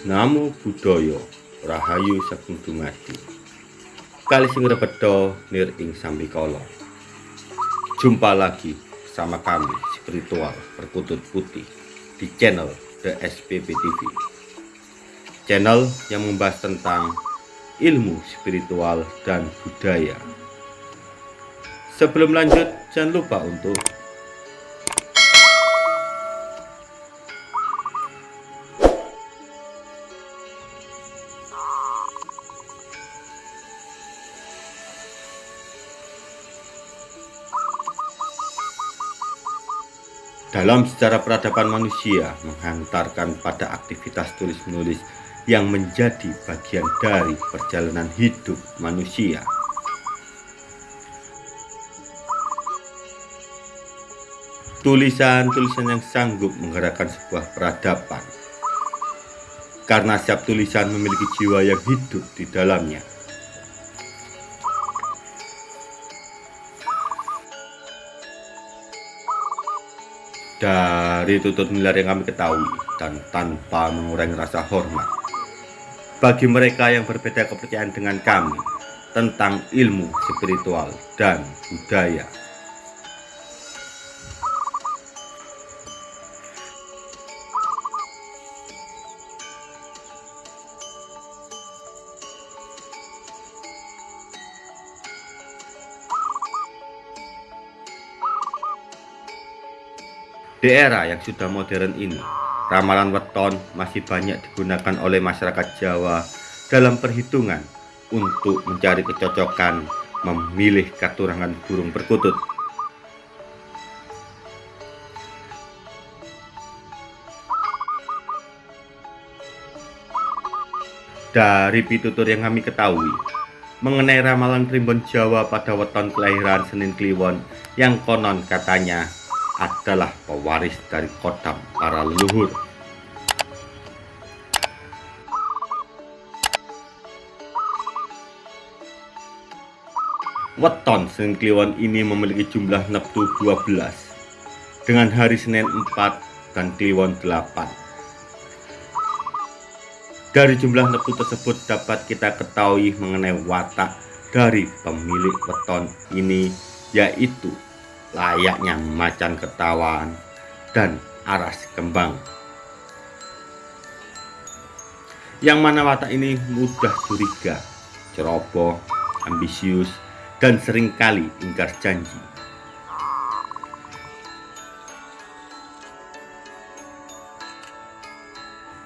Namo Buddhaya Rahayu Sagung Dumadi. Kali sing rebedo nir ing sambikala Jumpa lagi sama kami spiritual perkutut putih di channel The SPP TV Channel yang membahas tentang ilmu spiritual dan budaya. Sebelum lanjut jangan lupa untuk Dalam sejarah peradaban manusia menghantarkan pada aktivitas tulis-menulis yang menjadi bagian dari perjalanan hidup manusia. Tulisan-tulisan yang sanggup menggerakkan sebuah peradaban. Karena setiap tulisan memiliki jiwa yang hidup di dalamnya. Dari tutut milar yang kami ketahui dan tanpa mengurangi rasa hormat bagi mereka yang berbeda kepercayaan dengan kami tentang ilmu spiritual dan budaya Di era yang sudah modern ini, ramalan weton masih banyak digunakan oleh masyarakat Jawa dalam perhitungan untuk mencari kecocokan memilih katurangan burung perkutut. Dari pitutur yang kami ketahui, mengenai ramalan primbon Jawa pada weton kelahiran Senin Kliwon yang konon katanya adalah pewaris dari kodam para leluhur. Weton Senin Kliwon ini memiliki jumlah neptu 12 dengan hari Senin 4 dan Kliwon 8. Dari jumlah neptu tersebut dapat kita ketahui mengenai watak dari pemilik weton ini yaitu layaknya macan ketawaan dan aras kembang. Yang mana watak ini mudah curiga, ceroboh, ambisius, dan sering kali ingkar janji.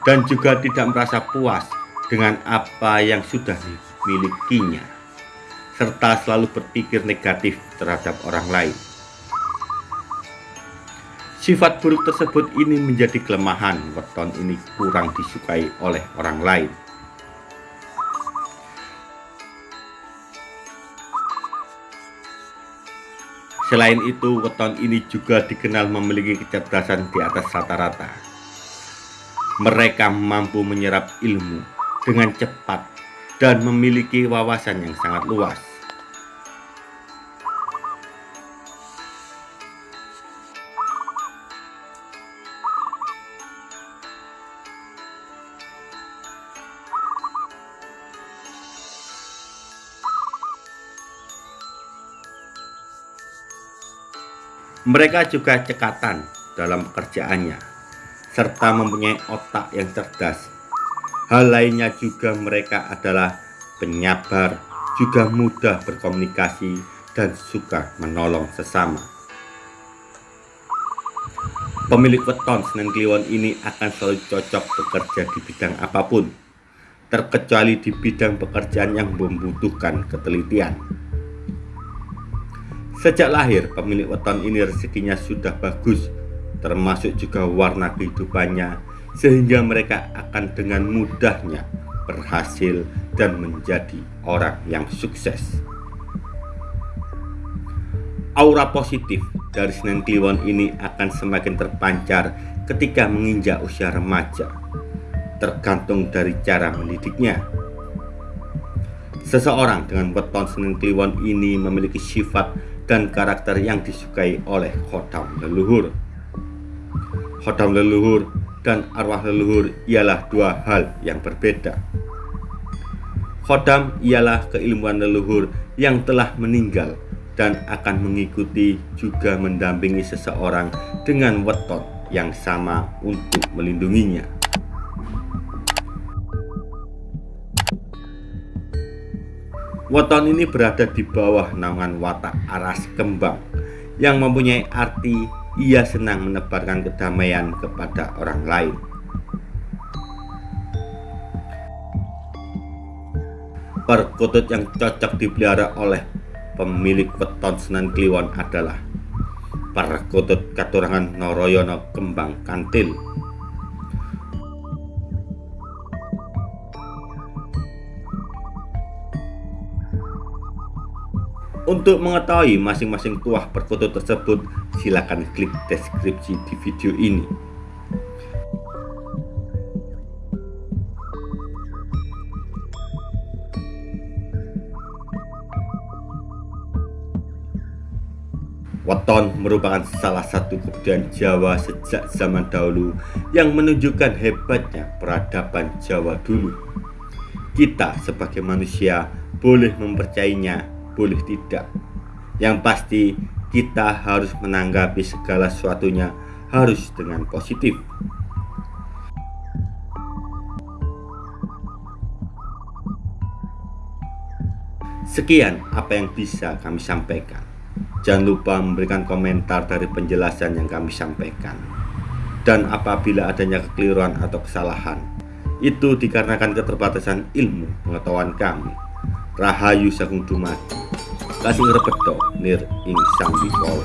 Dan juga tidak merasa puas dengan apa yang sudah dimilikinya, serta selalu berpikir negatif terhadap orang lain. Sifat buruk tersebut ini menjadi kelemahan weton ini kurang disukai oleh orang lain. Selain itu, weton ini juga dikenal memiliki kecerdasan di atas rata-rata. Mereka mampu menyerap ilmu dengan cepat dan memiliki wawasan yang sangat luas. Mereka juga cekatan dalam pekerjaannya, serta mempunyai otak yang cerdas. Hal lainnya juga mereka adalah penyabar, juga mudah berkomunikasi, dan suka menolong sesama. Pemilik weton Senen Kliwon ini akan selalu cocok bekerja di bidang apa pun, terkecuali di bidang pekerjaan yang membutuhkan ketelitian. Sejak lahir, pemilik weton ini rezekinya sudah bagus, termasuk juga warna kehidupannya, sehingga mereka akan dengan mudahnya berhasil dan menjadi orang yang sukses. Aura positif dari Senen Kliwon ini akan semakin terpancar ketika menginjak usia remaja, tergantung dari cara mendidiknya. Seseorang dengan weton Senen Kliwon ini memiliki sifat dan karakter yang disukai oleh khodam leluhur. Khodam leluhur dan arwah leluhur ialah dua hal yang berbeda. Khodam ialah keilmuan leluhur yang telah meninggal dan akan mengikuti juga mendampingi seseorang dengan weton yang sama untuk melindunginya. Weton ini berada di bawah naungan watak aras kembang yang mempunyai arti ia senang menebarkan kedamaian kepada orang lain. Perkutut yang cocok dipelihara oleh pemilik weton Senen Kliwon adalah perkutut katurangan Noroyono Kembang Kantil Untuk mengetahui masing-masing tuah perkutut tersebut, silakan klik deskripsi di video ini. Weton merupakan salah satu kebudayaan Jawa sejak zaman dahulu yang menunjukkan hebatnya peradaban Jawa dulu. Kita sebagai manusia boleh mempercayainya boleh tidak. Yang pasti kita harus menanggapi segala sesuatunya harus dengan positif. Sekian apa yang bisa kami sampaikan. Jangan lupa memberikan komentar dari penjelasan yang kami sampaikan. Dan apabila adanya kekeliruan atau kesalahan, itu dikarenakan keterbatasan ilmu pengetahuan kami. Rahayu Sagung Dumadi kasing repeto nir ing sang bikala